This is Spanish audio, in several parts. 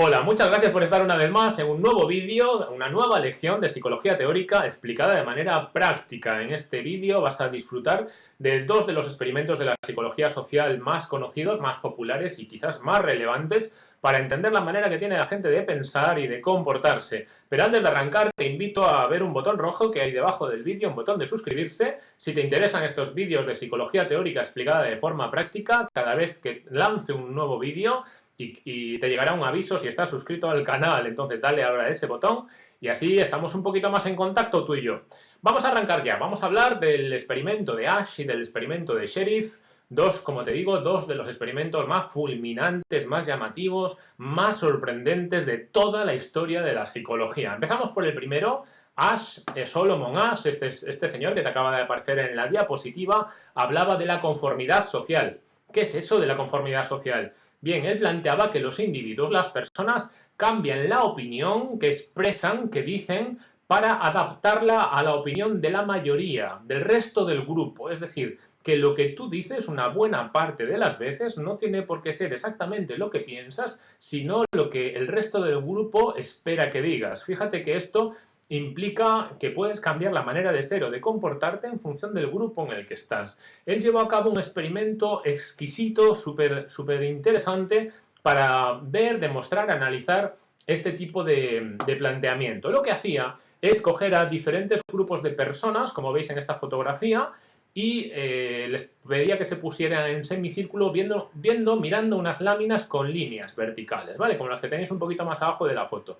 Hola, muchas gracias por estar una vez más en un nuevo vídeo, una nueva lección de psicología teórica explicada de manera práctica. En este vídeo vas a disfrutar de dos de los experimentos de la psicología social más conocidos, más populares y quizás más relevantes para entender la manera que tiene la gente de pensar y de comportarse. Pero antes de arrancar te invito a ver un botón rojo que hay debajo del vídeo, un botón de suscribirse. Si te interesan estos vídeos de psicología teórica explicada de forma práctica, cada vez que lance un nuevo vídeo y, te llegará un aviso si estás suscrito al canal, entonces dale ahora a ese botón y así estamos un poquito más en contacto tú y yo. Vamos a arrancar ya, vamos a hablar del experimento de Ash y del experimento de Sheriff, dos, como te digo, dos de los experimentos más fulminantes, más llamativos, más sorprendentes de toda la historia de la psicología. Empezamos por el primero, Ash, eh, Solomon Ash, este, este señor que te acaba de aparecer en la diapositiva, hablaba de la conformidad social. ¿Qué es eso de la conformidad social? Bien, él planteaba que los individuos, las personas, cambian la opinión que expresan, que dicen, para adaptarla a la opinión de la mayoría, del resto del grupo. Es decir, que lo que tú dices una buena parte de las veces no tiene por qué ser exactamente lo que piensas, sino lo que el resto del grupo espera que digas. Fíjate que esto implica que puedes cambiar la manera de ser o de comportarte en función del grupo en el que estás. Él llevó a cabo un experimento exquisito, súper super interesante, para ver, demostrar, analizar este tipo de, planteamiento. Lo que hacía es coger a diferentes grupos de personas, como veis en esta fotografía, y eh, les pedía que se pusieran en semicírculo viendo, viendo, mirando unas láminas con líneas verticales, ¿vale? Como las que tenéis un poquito más abajo de la foto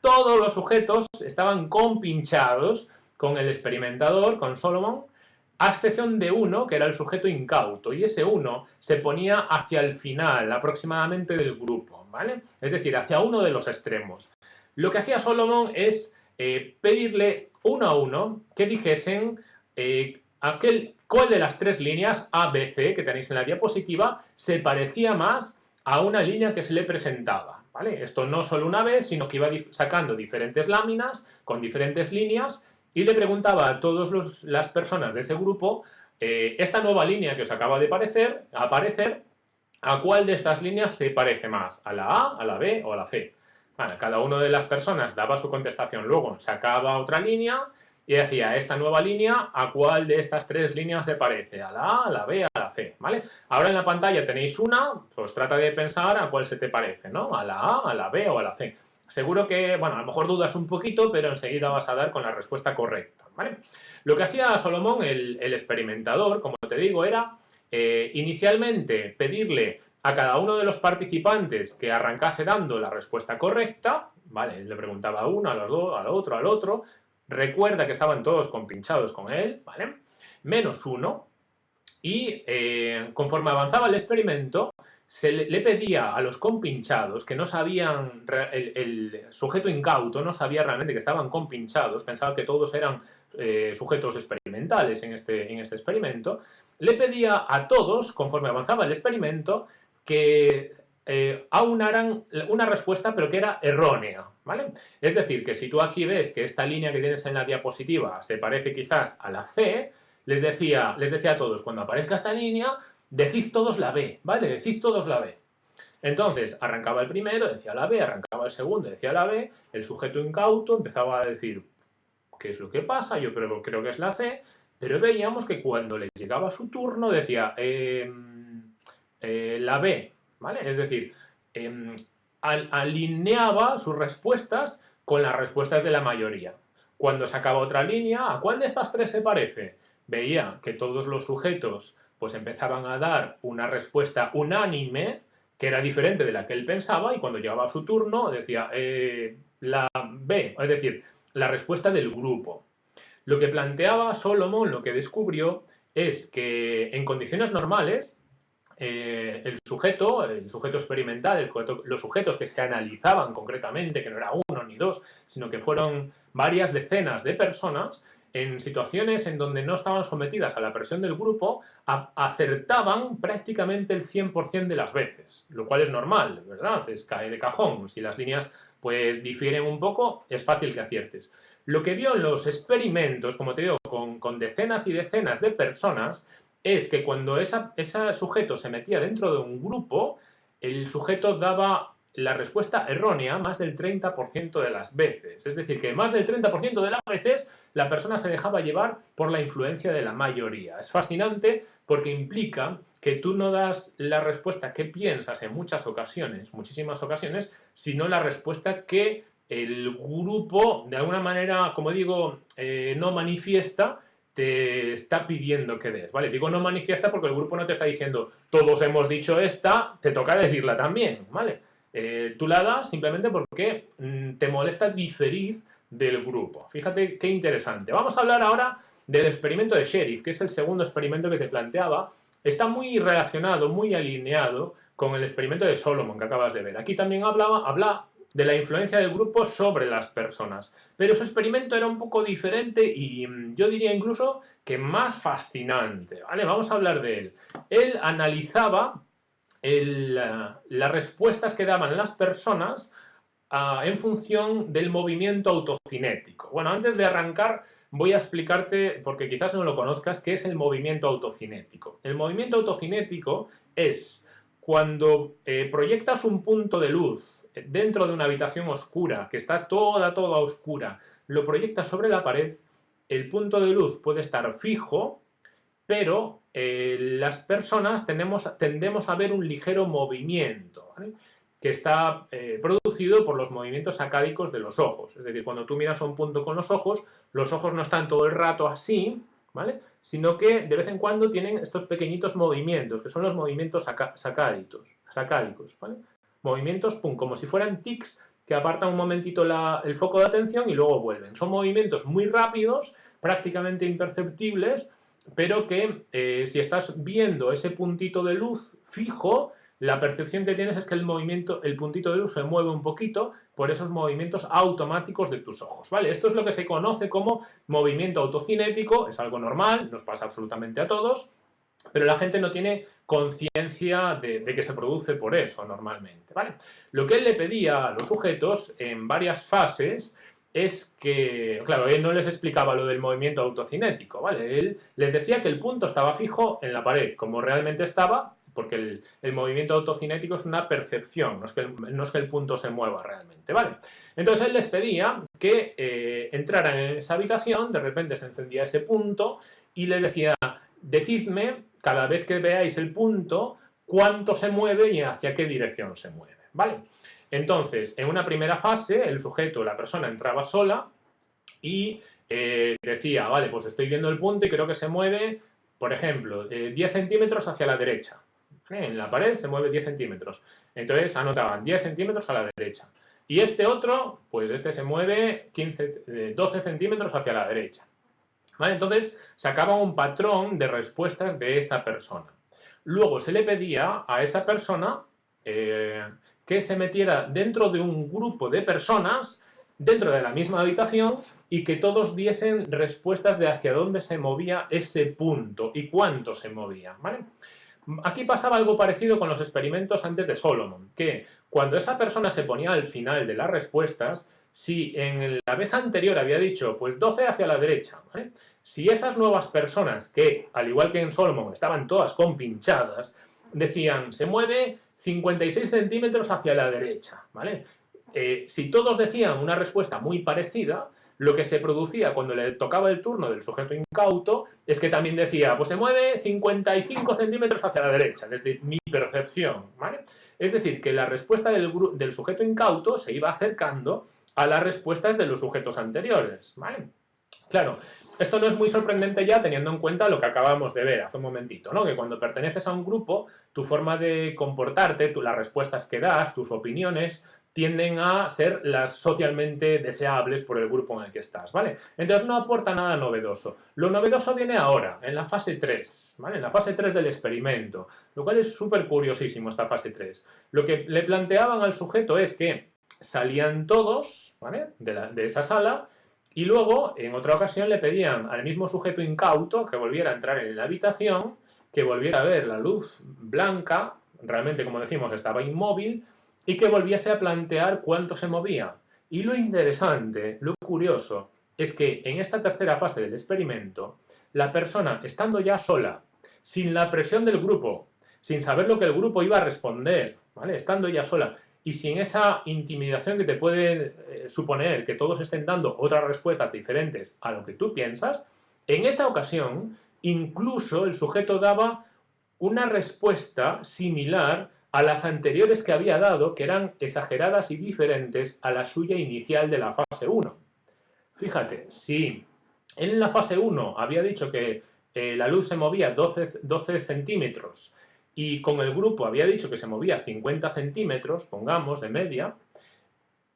todos los sujetos estaban compinchados con el experimentador, con Solomon, a excepción de uno, que era el sujeto incauto, y ese uno se ponía hacia el final, aproximadamente del grupo, ¿vale? Es decir, hacia uno de los extremos. Lo que hacía Solomon es eh, pedirle uno a uno que dijesen eh, aquel, cuál de las tres líneas A, B, C que tenéis en la diapositiva se parecía más a una línea que se le presentaba. Esto no solo una vez, sino que iba sacando diferentes láminas con diferentes líneas y le preguntaba a todas las personas de ese grupo eh, esta nueva línea que os acaba de aparecer, ¿a cuál de estas líneas se parece más? ¿A la A, a la B o a la C? cada una de las personas daba su contestación, luego sacaba otra línea y decía, esta nueva línea, ¿a cuál de estas tres líneas se parece? ¿A la A, a la B, a la C? ¿Vale? Ahora en la pantalla tenéis una, pues trata de pensar a cuál se te parece, ¿no? ¿A la A, a la B o a la C? Seguro que, bueno, a lo mejor dudas un poquito, pero enseguida vas a dar con la respuesta correcta, ¿vale? Lo que hacía Solomón, el, experimentador, como te digo, era eh, inicialmente pedirle a cada uno de los participantes que arrancase dando la respuesta correcta, ¿vale? Le preguntaba a uno, a los dos, al otro, al otro, Recuerda que estaban todos compinchados con él, ¿vale? Menos uno. Y eh, conforme avanzaba el experimento, se le, pedía a los compinchados que no sabían, el, sujeto incauto no sabía realmente que estaban compinchados, pensaba que todos eran eh, sujetos experimentales en este, en este experimento, le pedía a todos, conforme avanzaba el experimento, que eh, aunaran una respuesta pero que era errónea, ¿vale? Es decir, que si tú aquí ves que esta línea que tienes en la diapositiva se parece quizás a la C, les decía, les decía a todos, cuando aparezca esta línea, decid todos la B, ¿vale? Decid todos la B. Entonces, arrancaba el primero, decía la B, arrancaba el segundo, decía la B, el sujeto incauto empezaba a decir, ¿qué es lo que pasa? Yo creo, creo que es la C, pero veíamos que cuando les llegaba su turno decía, em, eh, la B, ¿vale? Es decir, em, alineaba sus respuestas con las respuestas de la mayoría. Cuando sacaba otra línea, ¿a cuál de estas tres se parece? Veía que todos los sujetos pues empezaban a dar una respuesta unánime que era diferente de la que él pensaba y cuando llegaba a su turno decía eh, la B, es decir, la respuesta del grupo. Lo que planteaba Solomon, lo que descubrió, es que en condiciones normales eh, el sujeto, el sujeto experimental, los sujetos que se analizaban concretamente, que no era uno ni dos, sino que fueron varias decenas de personas, en situaciones en donde no estaban sometidas a la presión del grupo, acertaban prácticamente el 100% de las veces, lo cual es normal, ¿verdad? Es cae de cajón. Si las líneas pues difieren un poco, es fácil que aciertes. Lo que vio en los experimentos, como te digo, con, con decenas y decenas de personas, es que cuando ese sujeto se metía dentro de un grupo, el sujeto daba la respuesta errónea más del 30% de las veces. Es decir, que más del 30% de las veces la persona se dejaba llevar por la influencia de la mayoría. Es fascinante porque implica que tú no das la respuesta que piensas en muchas ocasiones, muchísimas ocasiones, sino la respuesta que el grupo, de alguna manera, como digo, eh, no manifiesta, te está pidiendo que des, ¿vale? Digo no manifiesta porque el grupo no te está diciendo todos hemos dicho esta, te toca decirla también, ¿vale? Eh, tú la das simplemente porque mm, te molesta diferir del grupo. Fíjate qué interesante. Vamos a hablar ahora del experimento de Sheriff, que es el segundo experimento que te planteaba. Está muy relacionado, muy alineado con el experimento de Solomon que acabas de ver. Aquí también hablaba, habla de la influencia del grupo sobre las personas. Pero su experimento era un poco diferente y mm, yo diría incluso que más fascinante. ¿vale? Vamos a hablar de él. Él analizaba las respuestas que daban las personas ah, en función del movimiento autocinético. Bueno, antes de arrancar voy a explicarte, porque quizás no lo conozcas, qué es el movimiento autocinético. El movimiento autocinético es cuando eh, proyectas un punto de luz dentro de una habitación oscura, que está toda, toda oscura, lo proyectas sobre la pared, el punto de luz puede estar fijo, pero eh, las personas tendemos a ver un ligero movimiento, que está eh, producido por los movimientos sacádicos de los ojos. Es decir, cuando tú miras a un punto con los ojos, los ojos no están todo el rato así, ¿vale? sino que de vez en cuando tienen estos pequeñitos movimientos, que son los movimientos sacádicos. ¿vale? Movimientos, pum, como si fueran tics que apartan un momentito el foco de atención y luego vuelven. Son movimientos muy rápidos, prácticamente imperceptibles, pero que eh, si estás viendo ese puntito de luz fijo, la percepción que tienes es que el movimiento, el puntito de luz se mueve un poquito por esos movimientos automáticos de tus ojos, ¿vale? Esto es lo que se conoce como movimiento autocinético, es algo normal, nos pasa absolutamente a todos, pero la gente no tiene conciencia de, que se produce por eso normalmente. ¿vale? Lo que él le pedía a los sujetos en varias fases es que, claro, él no les explicaba lo del movimiento autocinético, ¿vale? Él les decía que el punto estaba fijo en la pared, como realmente estaba, porque el, movimiento autocinético es una percepción, no es, que el, punto se mueva realmente, ¿vale? Entonces él les pedía que eh, entraran en esa habitación, de repente se encendía ese punto y les decía, decidme cada vez que veáis el punto, cuánto se mueve y hacia qué dirección se mueve, ¿vale? Entonces, en una primera fase, el sujeto, la persona, entraba sola y eh, decía, vale, pues estoy viendo el punto y creo que se mueve, por ejemplo, 10 eh, centímetros hacia la derecha. En la pared se mueve 10 centímetros. Entonces anotaban 10 centímetros a la derecha. Y este otro, pues este se mueve 15, 12 eh, centímetros hacia la derecha. Entonces sacaba un patrón de respuestas de esa persona. Luego se le pedía a esa persona eh, que se metiera dentro de un grupo de personas dentro de la misma habitación y que todos diesen respuestas de hacia dónde se movía ese punto y cuánto se movía. Aquí pasaba algo parecido con los experimentos antes de Solomon, que cuando esa persona se ponía al final de las respuestas, si en la vez anterior había dicho, pues 12 hacia la derecha, si esas nuevas personas, que al igual que en Solomon estaban todas compinchadas, decían, se mueve 56 centímetros hacia la derecha, ¿vale? Eh, si todos decían una respuesta muy parecida, lo que se producía cuando le tocaba el turno del sujeto incauto es que también decía, pues se mueve 55 centímetros hacia la derecha, desde mi percepción. Es decir, que la respuesta del sujeto incauto se iba acercando a las respuestas de los sujetos anteriores. Claro, esto no es muy sorprendente ya teniendo en cuenta lo que acabamos de ver hace un momentito, ¿no? Que cuando perteneces a un grupo, tu forma de comportarte, las respuestas que das, tus opiniones, tienden a ser las socialmente deseables por el grupo en el que estás, ¿vale? Entonces no aporta nada novedoso. Lo novedoso viene ahora, en la fase 3, ¿vale? En la fase 3 del experimento, lo cual es súper curiosísimo esta fase 3. Lo que le planteaban al sujeto es que salían todos de, esa sala y luego, en otra ocasión, le pedían al mismo sujeto incauto que volviera a entrar en la habitación, que volviera a ver la luz blanca, realmente, como decimos, estaba inmóvil, y que volviese a plantear cuánto se movía. Y lo interesante, lo curioso, es que en esta tercera fase del experimento, la persona, estando ya sola, sin la presión del grupo, sin saber lo que el grupo iba a responder, ¿vale? estando ya sola, y sin esa intimidación que te puede eh, suponer que todos estén dando otras respuestas diferentes a lo que tú piensas, en esa ocasión incluso el sujeto daba una respuesta similar a las anteriores que había dado, que eran exageradas y diferentes a la suya inicial de la fase 1. Fíjate, si en la fase 1 había dicho que eh, la luz se movía 12, 12 centímetros y con el grupo había dicho que se movía 50 centímetros, pongamos, de media,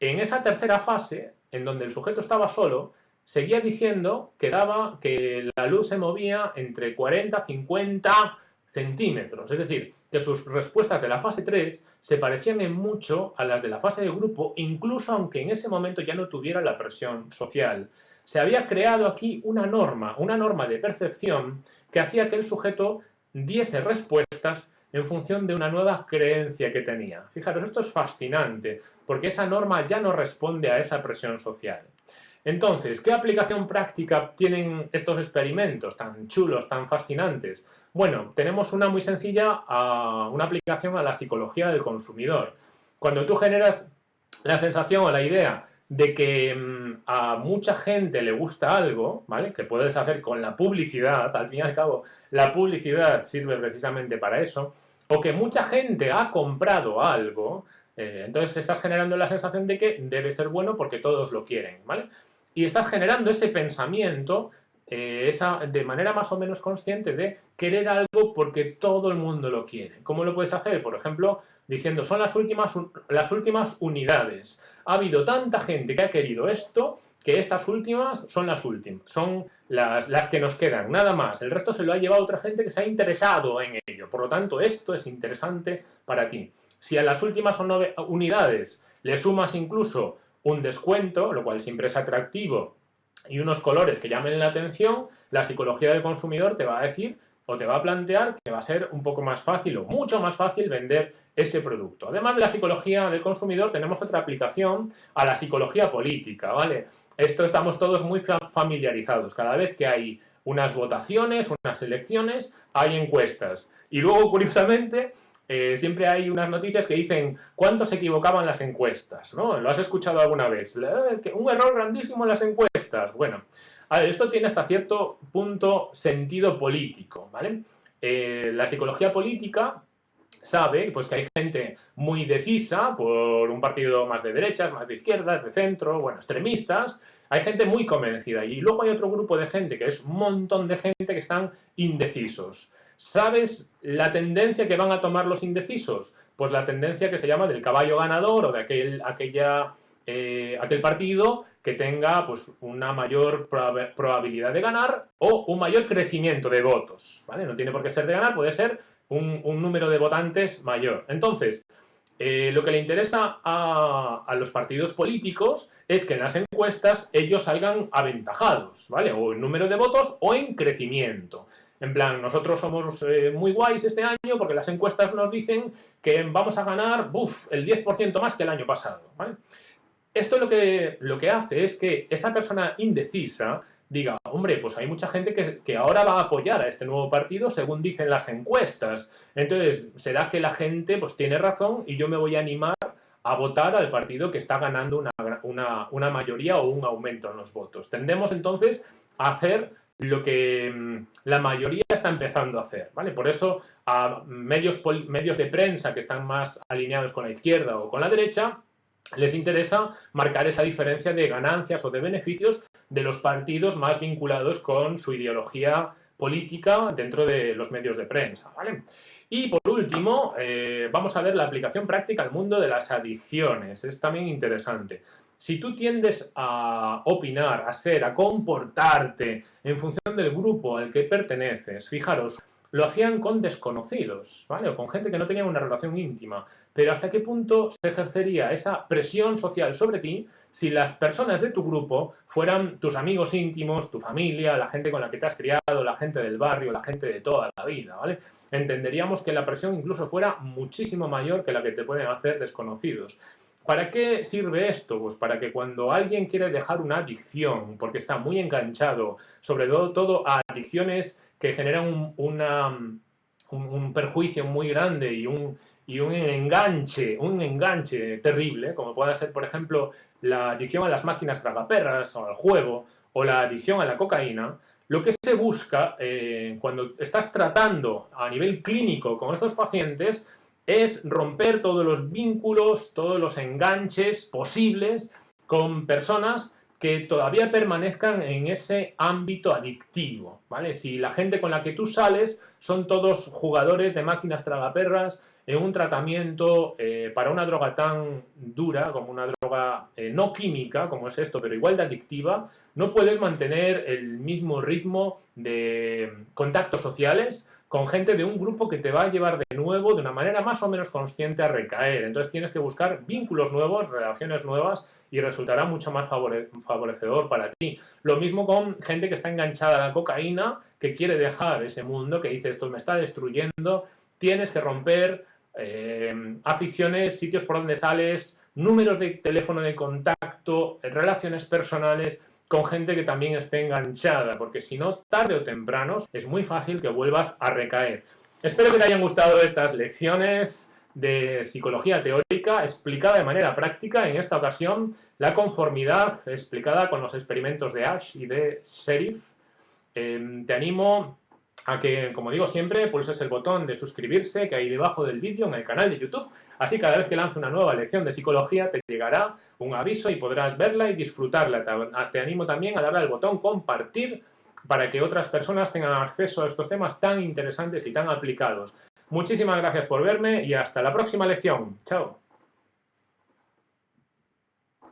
en esa tercera fase, en donde el sujeto estaba solo, seguía diciendo que, daba, que la luz se movía entre 40 y 50 centímetros. Es decir, que sus respuestas de la fase 3 se parecían en mucho a las de la fase de grupo, incluso aunque en ese momento ya no tuviera la presión social. Se había creado aquí una norma, una norma de percepción que hacía que el sujeto diese respuestas en función de una nueva creencia que tenía. Fijaros, esto es fascinante, porque esa norma ya no responde a esa presión social. Entonces, ¿qué aplicación práctica tienen estos experimentos tan chulos, tan fascinantes? Bueno, tenemos una muy sencilla, una aplicación a la psicología del consumidor. Cuando tú generas la sensación o la idea de que mm, a mucha gente le gusta algo, ¿vale? Que puedes hacer con la publicidad, al fin y al cabo, la publicidad sirve precisamente para eso, o que mucha gente ha comprado algo, eh, entonces estás generando la sensación de que debe ser bueno porque todos lo quieren, ¿vale? Y estás generando ese pensamiento eh, esa, de manera más o menos consciente de querer algo porque todo el mundo lo quiere. ¿Cómo lo puedes hacer? Por ejemplo, diciendo, son las últimas, las últimas unidades. Ha habido tanta gente que ha querido esto que estas últimas son las últimas, son las, las que nos quedan, nada más. El resto se lo ha llevado otra gente que se ha interesado en ello. Por lo tanto, esto es interesante para ti. Si a las últimas unidades le sumas incluso un descuento, lo cual siempre es atractivo y unos colores que llamen la atención, la psicología del consumidor te va a decir o te va a plantear que va a ser un poco más fácil o mucho más fácil vender ese producto. Además de la psicología del consumidor, tenemos otra aplicación a la psicología política, ¿vale? Esto estamos todos muy familiarizados. Cada vez que hay unas votaciones, unas elecciones, hay encuestas. Y luego, curiosamente, eh, siempre hay unas noticias que dicen cuánto se equivocaban las encuestas, ¿no? ¿Lo has escuchado alguna vez? Eh, un error grandísimo en las encuestas. Bueno, a ver, esto tiene hasta cierto punto sentido político, ¿vale? Eh, la psicología política sabe pues, que hay gente muy decisa por un partido más de derechas, más de izquierdas, de centro, bueno, extremistas, hay gente muy convencida y luego hay otro grupo de gente que es un montón de gente que están indecisos. ¿Sabes la tendencia que van a tomar los indecisos? Pues la tendencia que se llama del caballo ganador o de aquel, aquella, eh, aquel partido que tenga pues, una mayor probabilidad de ganar o un mayor crecimiento de votos. ¿vale? No tiene por qué ser de ganar, puede ser un, número de votantes mayor. Entonces, eh, lo que le interesa a, los partidos políticos es que en las encuestas ellos salgan aventajados, ¿vale? O en número de votos o en crecimiento. En plan, nosotros somos eh, muy guays este año porque las encuestas nos dicen que vamos a ganar el 10% más que el año pasado. Esto lo que, lo que hace es que esa persona indecisa diga, hombre, pues hay mucha gente que, ahora va a apoyar a este nuevo partido según dicen las encuestas. Entonces, será que la gente pues tiene razón y yo me voy a animar a votar al partido que está ganando una, una, una mayoría o un aumento en los votos. Tendemos entonces a hacer lo que mm, la mayoría está empezando a hacer, ¿vale? Por eso a medios, medios de prensa que están más alineados con la izquierda o con la derecha, les interesa marcar esa diferencia de ganancias o de beneficios de los partidos más vinculados con su ideología política dentro de los medios de prensa, ¿vale? Y por último, eh, vamos a ver la aplicación práctica al mundo de las adicciones. Es también interesante. Si tú tiendes a opinar, a ser, a comportarte en función del grupo al que perteneces, fijaros, lo hacían con desconocidos, ¿vale? O con gente que no tenía una relación íntima. Pero ¿hasta qué punto se ejercería esa presión social sobre ti si las personas de tu grupo fueran tus amigos íntimos, tu familia, la gente con la que te has criado, la gente del barrio, la gente de toda la vida, ¿vale? Entenderíamos que la presión incluso fuera muchísimo mayor que la que te pueden hacer desconocidos. ¿Para qué sirve esto? Pues para que cuando alguien quiere dejar una adicción, porque está muy enganchado, sobre todo, todo a adicciones que generan un, un, perjuicio muy grande y un, y un enganche, un enganche terrible, como puede ser, por ejemplo, la adicción a las máquinas tragaperras o al juego, o la adicción a la cocaína, lo que se busca eh, cuando estás tratando a nivel clínico con estos pacientes es romper todos los vínculos, todos los enganches posibles con personas que todavía permanezcan en ese ámbito adictivo, ¿vale? Si la gente con la que tú sales son todos jugadores de máquinas tragaperras en un tratamiento eh, para una droga tan dura como una droga eh, no química, como es esto, pero igual de adictiva, no puedes mantener el mismo ritmo de contactos sociales con gente de un grupo que te va a llevar de nuevo, de una manera más o menos consciente, a recaer. Entonces tienes que buscar vínculos nuevos, relaciones nuevas y resultará mucho más favorecedor para ti. Lo mismo con gente que está enganchada a la cocaína, que quiere dejar ese mundo, que dice esto me está destruyendo, tienes que romper eh, aficiones, sitios por donde sales, números de teléfono de contacto, relaciones personales, con gente que también esté enganchada, porque si no, tarde o temprano, es muy fácil que vuelvas a recaer. Espero que te hayan gustado estas lecciones de psicología teórica explicada de manera práctica, en esta ocasión la conformidad explicada con los experimentos de Ash y de Sheriff. Em, te animo a que, como digo siempre, pulses el botón de suscribirse que hay debajo del vídeo en el canal de YouTube. Así cada vez que lance una nueva lección de psicología te llegará un aviso y podrás verla y disfrutarla. Te animo también a darle al botón compartir para que otras personas tengan acceso a estos temas tan interesantes y tan aplicados. Muchísimas gracias por verme y hasta la próxima lección. Chao.